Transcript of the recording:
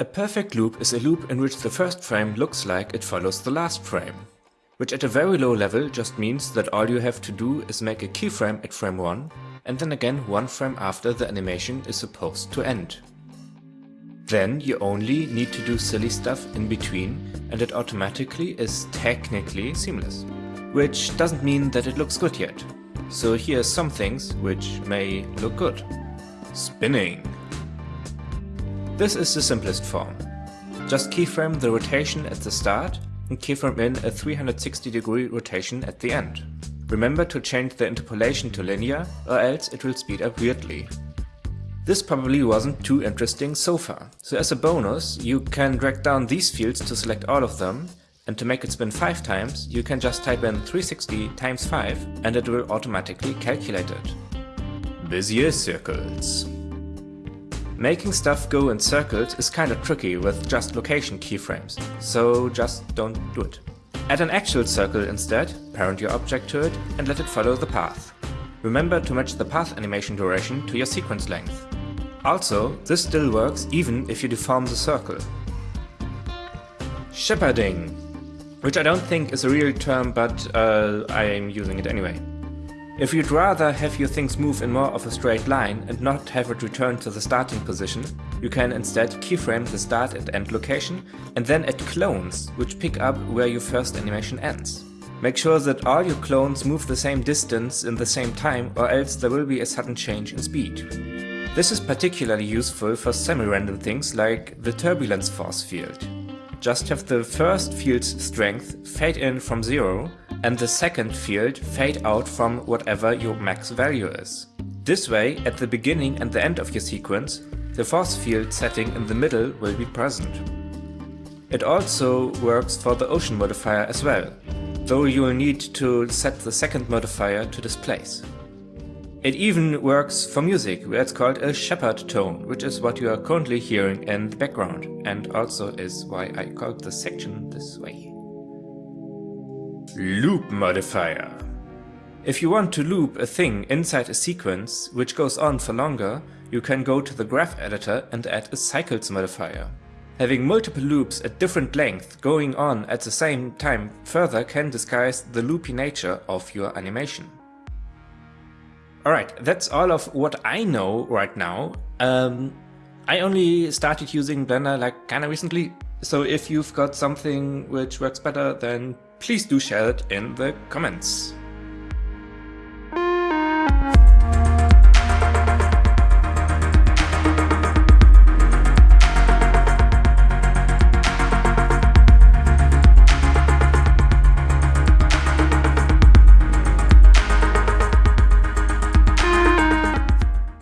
A perfect loop is a loop in which the first frame looks like it follows the last frame. Which at a very low level just means that all you have to do is make a keyframe at frame 1 and then again one frame after the animation is supposed to end. Then you only need to do silly stuff in between and it automatically is technically seamless. Which doesn't mean that it looks good yet. So here are some things which may look good. Spinning. This is the simplest form. Just keyframe the rotation at the start and keyframe in a 360 degree rotation at the end. Remember to change the interpolation to linear or else it will speed up weirdly. This probably wasn't too interesting so far, so as a bonus you can drag down these fields to select all of them and to make it spin 5 times you can just type in 360 times 5 and it will automatically calculate it. Bezier circles. Making stuff go in circles is kinda tricky with just location keyframes, so just don't do it. Add an actual circle instead, parent your object to it and let it follow the path. Remember to match the path animation duration to your sequence length. Also, this still works even if you deform the circle. Shepherding, which I don't think is a real term, but uh, I am using it anyway. If you'd rather have your things move in more of a straight line and not have it return to the starting position, you can instead keyframe the start and end location and then add clones, which pick up where your first animation ends. Make sure that all your clones move the same distance in the same time or else there will be a sudden change in speed. This is particularly useful for semi-random things like the turbulence force field. Just have the first field's strength fade in from zero and the second field fade out from whatever your max value is. This way, at the beginning and the end of your sequence, the force field setting in the middle will be present. It also works for the ocean modifier as well, though you will need to set the second modifier to displace. It even works for music, where it's called a Shepard tone, which is what you are currently hearing in the background, and also is why I called the section this way. Loop modifier. If you want to loop a thing inside a sequence, which goes on for longer, you can go to the graph editor and add a cycles modifier. Having multiple loops at different length going on at the same time further can disguise the loopy nature of your animation. Alright, that's all of what I know right now. Um, I only started using Blender like kinda recently, so if you've got something which works better, then please do share it in the comments.